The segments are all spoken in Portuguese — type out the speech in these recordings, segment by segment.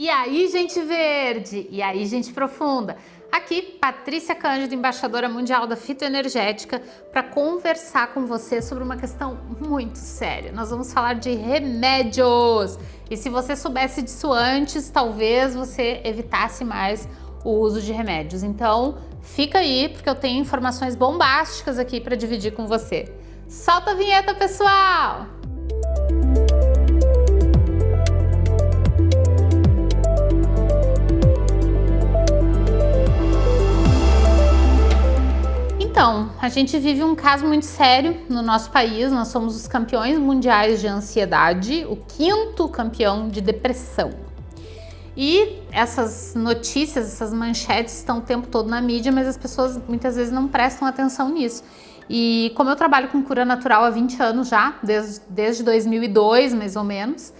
E aí, gente verde? E aí, gente profunda? Aqui, Patrícia Cândido, embaixadora mundial da fitoenergética, para conversar com você sobre uma questão muito séria. Nós vamos falar de remédios. E se você soubesse disso antes, talvez você evitasse mais o uso de remédios. Então, fica aí, porque eu tenho informações bombásticas aqui para dividir com você. Solta a vinheta, pessoal! A gente vive um caso muito sério no nosso país. Nós somos os campeões mundiais de ansiedade, o quinto campeão de depressão. E essas notícias, essas manchetes estão o tempo todo na mídia, mas as pessoas muitas vezes não prestam atenção nisso. E como eu trabalho com cura natural há 20 anos já, desde, desde 2002 mais ou menos,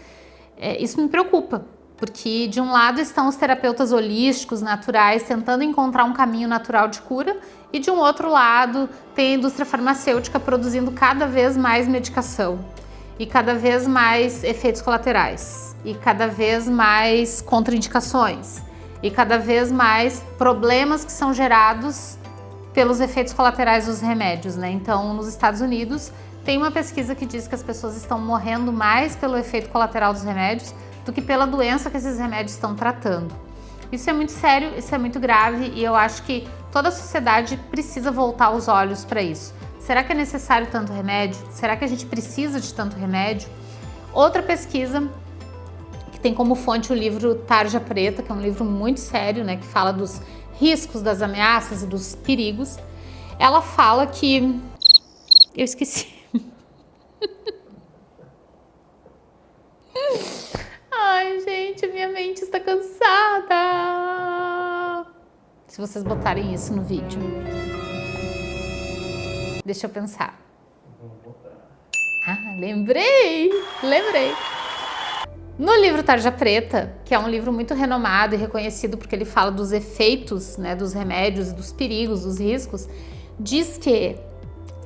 é, isso me preocupa, porque de um lado estão os terapeutas holísticos, naturais, tentando encontrar um caminho natural de cura, e de um outro lado tem a indústria farmacêutica produzindo cada vez mais medicação e cada vez mais efeitos colaterais e cada vez mais contraindicações e cada vez mais problemas que são gerados pelos efeitos colaterais dos remédios, né? Então, nos Estados Unidos, tem uma pesquisa que diz que as pessoas estão morrendo mais pelo efeito colateral dos remédios do que pela doença que esses remédios estão tratando. Isso é muito sério, isso é muito grave e eu acho que toda a sociedade precisa voltar os olhos para isso. Será que é necessário tanto remédio? Será que a gente precisa de tanto remédio? Outra pesquisa que tem como fonte o livro Tarja Preta, que é um livro muito sério, né, que fala dos riscos, das ameaças e dos perigos. Ela fala que... Eu esqueci. Ai, gente, minha mente está cansada. Se vocês botarem isso no vídeo. Deixa eu pensar. Ah, lembrei! Lembrei. No livro Tarja Preta, que é um livro muito renomado e reconhecido porque ele fala dos efeitos né, dos remédios, dos perigos, dos riscos, diz que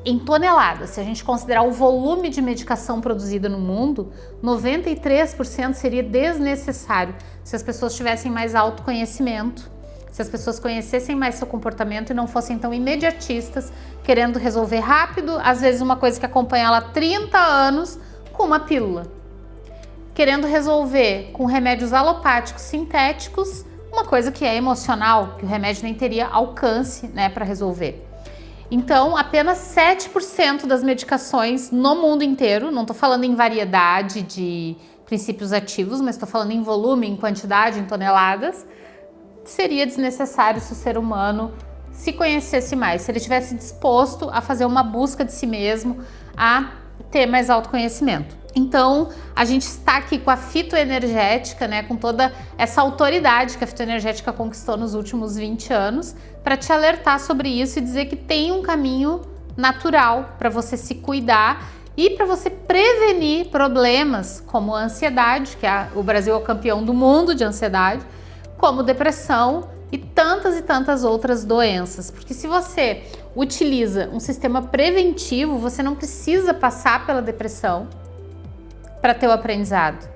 em toneladas, se a gente considerar o volume de medicação produzida no mundo, 93% seria desnecessário se as pessoas tivessem mais autoconhecimento, se as pessoas conhecessem mais seu comportamento e não fossem tão imediatistas, querendo resolver rápido, às vezes uma coisa que acompanha ela há 30 anos, com uma pílula. Querendo resolver com remédios alopáticos sintéticos, uma coisa que é emocional, que o remédio nem teria alcance né, para resolver. Então, apenas 7% das medicações no mundo inteiro, não estou falando em variedade de princípios ativos, mas estou falando em volume, em quantidade, em toneladas, seria desnecessário se o ser humano se conhecesse mais, se ele tivesse disposto a fazer uma busca de si mesmo, a ter mais autoconhecimento. Então, a gente está aqui com a fitoenergética, né, com toda essa autoridade que a fitoenergética conquistou nos últimos 20 anos, para te alertar sobre isso e dizer que tem um caminho natural para você se cuidar e para você prevenir problemas como a ansiedade, que é, o Brasil é o campeão do mundo de ansiedade, como depressão e tantas e tantas outras doenças. Porque se você utiliza um sistema preventivo, você não precisa passar pela depressão, para ter o aprendizado.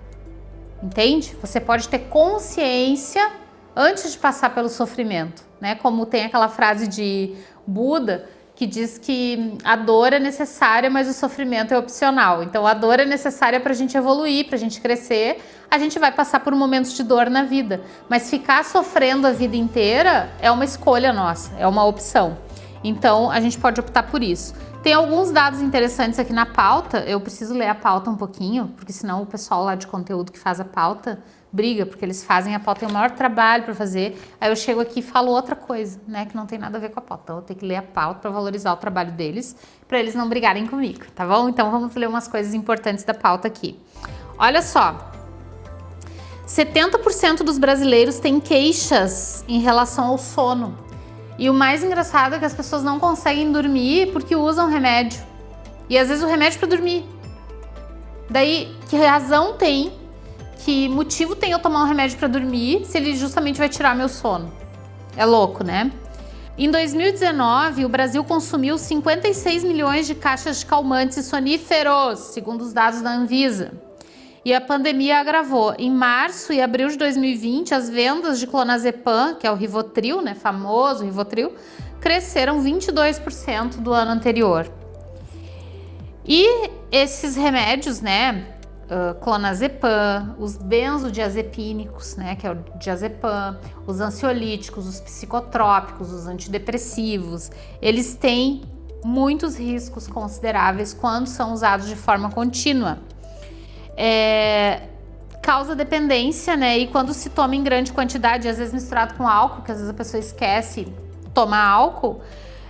Entende? Você pode ter consciência antes de passar pelo sofrimento, né? Como tem aquela frase de Buda que diz que a dor é necessária, mas o sofrimento é opcional. Então a dor é necessária para a gente evoluir, para a gente crescer. A gente vai passar por momentos de dor na vida, mas ficar sofrendo a vida inteira é uma escolha nossa, é uma opção. Então a gente pode optar por isso. Tem alguns dados interessantes aqui na pauta, eu preciso ler a pauta um pouquinho, porque senão o pessoal lá de conteúdo que faz a pauta briga, porque eles fazem a pauta, tem o maior trabalho para fazer, aí eu chego aqui e falo outra coisa, né, que não tem nada a ver com a pauta. Então eu tenho que ler a pauta para valorizar o trabalho deles, para eles não brigarem comigo, tá bom? Então vamos ler umas coisas importantes da pauta aqui. Olha só, 70% dos brasileiros têm queixas em relação ao sono. E o mais engraçado é que as pessoas não conseguem dormir porque usam remédio. E às vezes o remédio para dormir. Daí, que razão tem, que motivo tem eu tomar um remédio para dormir se ele justamente vai tirar meu sono? É louco, né? Em 2019, o Brasil consumiu 56 milhões de caixas de calmantes e soníferos, segundo os dados da Anvisa. E a pandemia agravou. Em março e abril de 2020, as vendas de clonazepam, que é o Rivotril, né, famoso Rivotril, cresceram 22% do ano anterior. E esses remédios, né, clonazepam, os benzodiazepínicos, né, que é o diazepam, os ansiolíticos, os psicotrópicos, os antidepressivos, eles têm muitos riscos consideráveis quando são usados de forma contínua. É, causa dependência, né? E quando se toma em grande quantidade, às vezes misturado com álcool, que às vezes a pessoa esquece tomar álcool,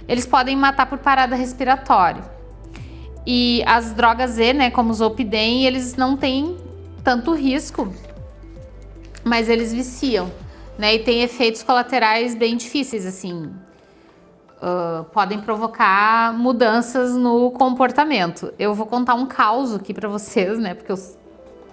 eles podem matar por parada respiratória. E as drogas Z, né, como o Zolpidem, eles não têm tanto risco, mas eles viciam, né? E tem efeitos colaterais bem difíceis, assim. Uh, podem provocar mudanças no comportamento. Eu vou contar um caos aqui para vocês, né? Porque eu,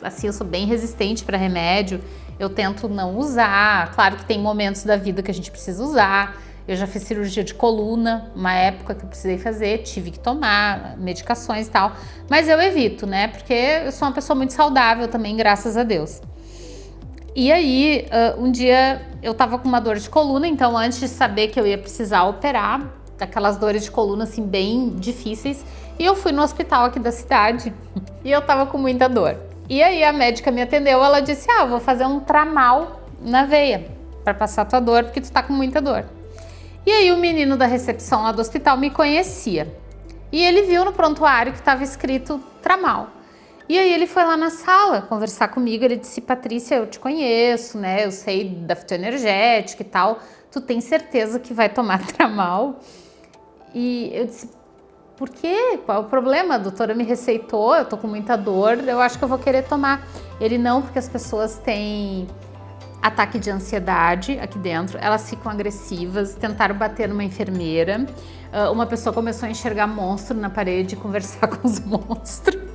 assim, eu sou bem resistente para remédio. Eu tento não usar. Claro que tem momentos da vida que a gente precisa usar. Eu já fiz cirurgia de coluna, uma época que eu precisei fazer, tive que tomar medicações e tal, mas eu evito, né? Porque eu sou uma pessoa muito saudável também, graças a Deus. E aí, um dia eu tava com uma dor de coluna, então antes de saber que eu ia precisar operar, aquelas dores de coluna assim bem difíceis, e eu fui no hospital aqui da cidade e eu tava com muita dor. E aí a médica me atendeu, ela disse: "Ah, vou fazer um tramal na veia para passar tua dor, porque tu tá com muita dor". E aí o menino da recepção lá do hospital me conhecia. E ele viu no prontuário que estava escrito Tramal. E aí ele foi lá na sala conversar comigo, ele disse, Patrícia, eu te conheço, né? Eu sei da fitoenergética e tal. Tu tem certeza que vai tomar Tramal? E eu disse, por quê? Qual é o problema? A doutora me receitou, eu tô com muita dor, eu acho que eu vou querer tomar. Ele, não, porque as pessoas têm ataque de ansiedade aqui dentro, elas ficam agressivas, tentaram bater numa enfermeira, uh, uma pessoa começou a enxergar monstro na parede e conversar com os monstros.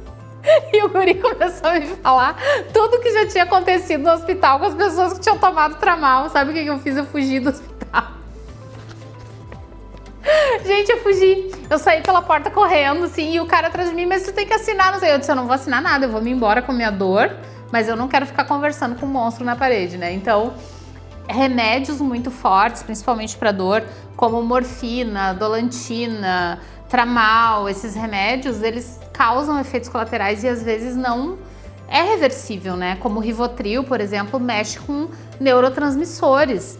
E o guri começou a me falar tudo que já tinha acontecido no hospital com as pessoas que tinham tomado tramal. Sabe o que eu fiz? Eu fugi do hospital. Gente, eu fugi. Eu saí pela porta correndo, assim, e o cara atrás de mim, mas tu tem que assinar, não sei. Eu disse, eu não vou assinar nada, eu vou me embora com a minha dor mas eu não quero ficar conversando com um monstro na parede, né? Então, remédios muito fortes, principalmente para dor, como morfina, dolantina, tramal, esses remédios, eles causam efeitos colaterais e às vezes não é reversível, né? Como o Rivotril, por exemplo, mexe com neurotransmissores,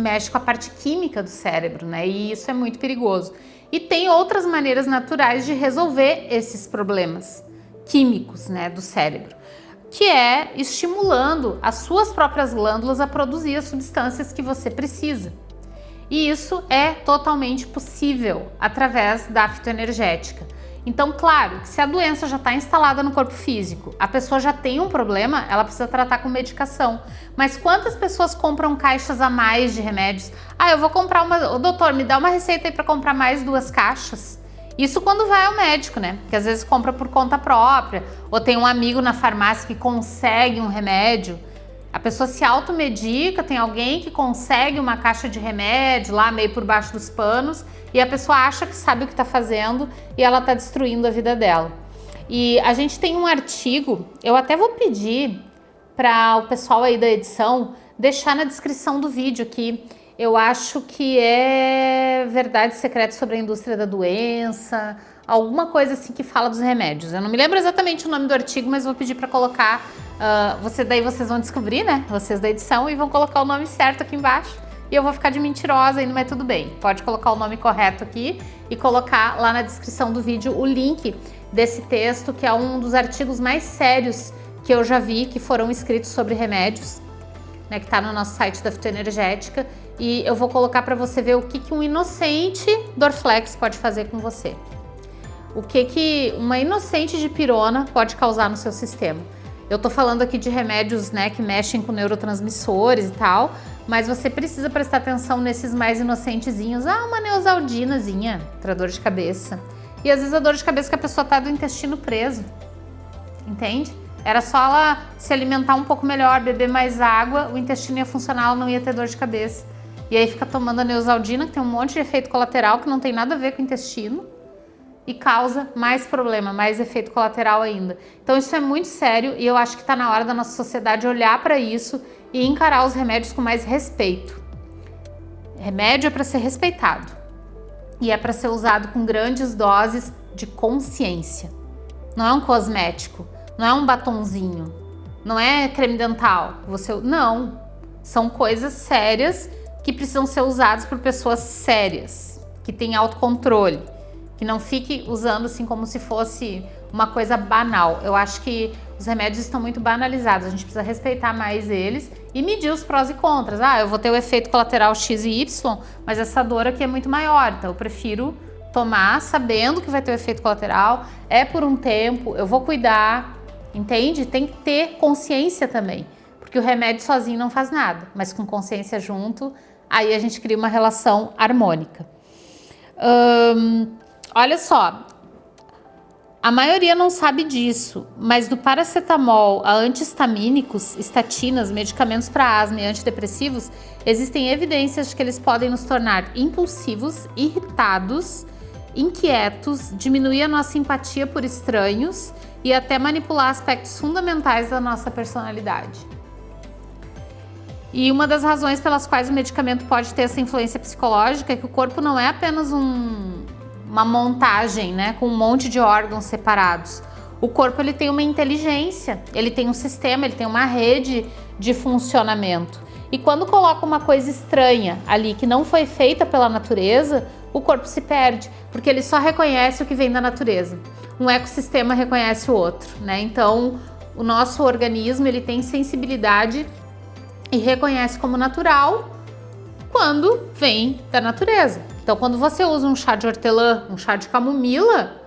mexe com a parte química do cérebro, né? E isso é muito perigoso. E tem outras maneiras naturais de resolver esses problemas químicos, né, do cérebro que é estimulando as suas próprias glândulas a produzir as substâncias que você precisa. E isso é totalmente possível através da fitoenergética. Então, claro, que se a doença já está instalada no corpo físico, a pessoa já tem um problema, ela precisa tratar com medicação. Mas quantas pessoas compram caixas a mais de remédios? Ah, eu vou comprar uma... doutor, me dá uma receita aí para comprar mais duas caixas. Isso quando vai ao médico, né? Que às vezes compra por conta própria, ou tem um amigo na farmácia que consegue um remédio. A pessoa se automedica, tem alguém que consegue uma caixa de remédio lá meio por baixo dos panos e a pessoa acha que sabe o que está fazendo e ela está destruindo a vida dela. E a gente tem um artigo, eu até vou pedir para o pessoal aí da edição deixar na descrição do vídeo aqui eu acho que é verdade secreta sobre a indústria da doença, alguma coisa assim que fala dos remédios. Eu não me lembro exatamente o nome do artigo, mas vou pedir para colocar, uh, você, daí vocês vão descobrir, né, vocês da edição, e vão colocar o nome certo aqui embaixo. E eu vou ficar de mentirosa ainda, mas tudo bem. Pode colocar o nome correto aqui e colocar lá na descrição do vídeo o link desse texto, que é um dos artigos mais sérios que eu já vi, que foram escritos sobre remédios, né, que está no nosso site da Fitoenergética e eu vou colocar para você ver o que, que um inocente Dorflex pode fazer com você. O que, que uma inocente de pirona pode causar no seu sistema. Eu tô falando aqui de remédios né, que mexem com neurotransmissores e tal, mas você precisa prestar atenção nesses mais inocentezinhos. Ah, uma neosaldinazinha para dor de cabeça. E às vezes a dor de cabeça que a pessoa tá do intestino preso, entende? Era só ela se alimentar um pouco melhor, beber mais água, o intestino ia funcionar, ela não ia ter dor de cabeça. E aí fica tomando a neosaldina, que tem um monte de efeito colateral que não tem nada a ver com o intestino. E causa mais problema, mais efeito colateral ainda. Então isso é muito sério e eu acho que está na hora da nossa sociedade olhar para isso e encarar os remédios com mais respeito. Remédio é para ser respeitado e é para ser usado com grandes doses de consciência. Não é um cosmético, não é um batonzinho, não é creme dental. Você não, são coisas sérias que precisam ser usadas por pessoas sérias, que têm autocontrole, que não fique usando assim como se fosse uma coisa banal. Eu acho que os remédios estão muito banalizados, a gente precisa respeitar mais eles e medir os prós e contras. Ah, eu vou ter o efeito colateral X e Y, mas essa dor aqui é muito maior, então eu prefiro tomar sabendo que vai ter o efeito colateral, é por um tempo, eu vou cuidar, entende? Tem que ter consciência também, porque o remédio sozinho não faz nada, mas com consciência junto, aí a gente cria uma relação harmônica. Hum, olha só, a maioria não sabe disso, mas do paracetamol a antihistamínicos, estatinas, medicamentos para asma e antidepressivos, existem evidências de que eles podem nos tornar impulsivos, irritados, inquietos, diminuir a nossa empatia por estranhos e até manipular aspectos fundamentais da nossa personalidade. E uma das razões pelas quais o medicamento pode ter essa influência psicológica é que o corpo não é apenas um, uma montagem, né, com um monte de órgãos separados. O corpo ele tem uma inteligência, ele tem um sistema, ele tem uma rede de funcionamento. E quando coloca uma coisa estranha ali que não foi feita pela natureza, o corpo se perde, porque ele só reconhece o que vem da natureza. Um ecossistema reconhece o outro, né? Então, o nosso organismo ele tem sensibilidade e reconhece como natural quando vem da natureza. Então, quando você usa um chá de hortelã, um chá de camomila,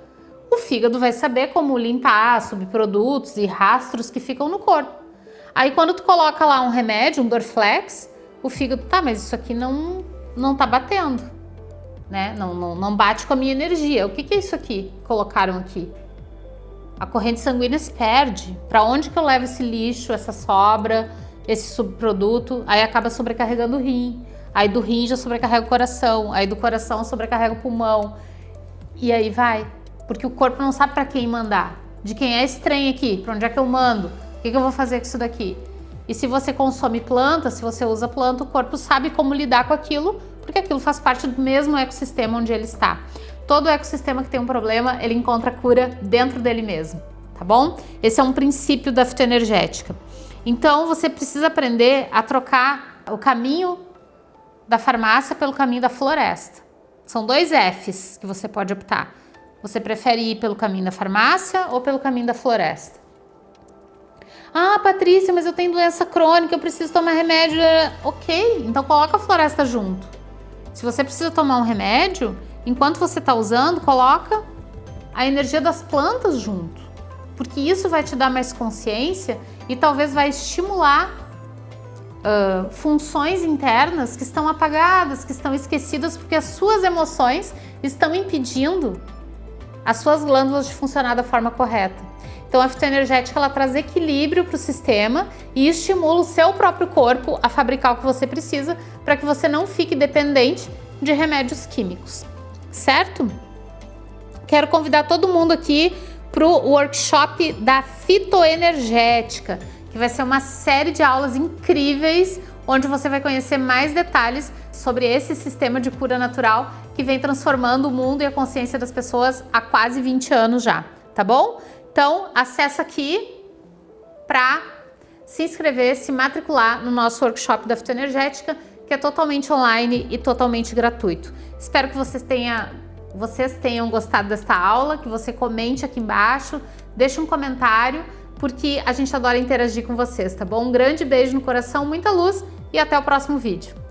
o fígado vai saber como limpar subprodutos e rastros que ficam no corpo. Aí, quando tu coloca lá um remédio, um Dorflex, o fígado, tá, mas isso aqui não, não tá batendo, né? Não, não, não bate com a minha energia. O que, que é isso aqui colocaram aqui? A corrente sanguínea se perde. Para onde que eu levo esse lixo, essa sobra, esse subproduto? Aí acaba sobrecarregando o rim. Aí do rim já sobrecarrega o coração, aí do coração sobrecarrega o pulmão. E aí vai, porque o corpo não sabe para quem mandar. De quem é estranho aqui, para onde é que eu mando? O que, que eu vou fazer com isso daqui? E se você consome planta, se você usa planta, o corpo sabe como lidar com aquilo, porque aquilo faz parte do mesmo ecossistema onde ele está. Todo ecossistema que tem um problema, ele encontra cura dentro dele mesmo, tá bom? Esse é um princípio da fitoenergética. Então, você precisa aprender a trocar o caminho da farmácia pelo caminho da floresta. São dois Fs que você pode optar. Você prefere ir pelo caminho da farmácia ou pelo caminho da floresta? Ah, Patrícia, mas eu tenho doença crônica, eu preciso tomar remédio. Ok, então coloca a floresta junto. Se você precisa tomar um remédio, enquanto você está usando, coloca a energia das plantas junto. Porque isso vai te dar mais consciência e talvez vai estimular uh, funções internas que estão apagadas, que estão esquecidas porque as suas emoções estão impedindo as suas glândulas de funcionar da forma correta. Então a fitoenergética ela traz equilíbrio para o sistema e estimula o seu próprio corpo a fabricar o que você precisa para que você não fique dependente de remédios químicos, certo? Quero convidar todo mundo aqui para o workshop da fitoenergética que vai ser uma série de aulas incríveis onde você vai conhecer mais detalhes sobre esse sistema de cura natural que vem transformando o mundo e a consciência das pessoas há quase 20 anos já, tá bom? Então, acessa aqui para se inscrever, se matricular no nosso workshop da fitoenergética, que é totalmente online e totalmente gratuito. Espero que vocês, vocês tenham gostado desta aula, que você comente aqui embaixo, deixe um comentário, porque a gente adora interagir com vocês, tá bom? Um grande beijo no coração, muita luz e até o próximo vídeo.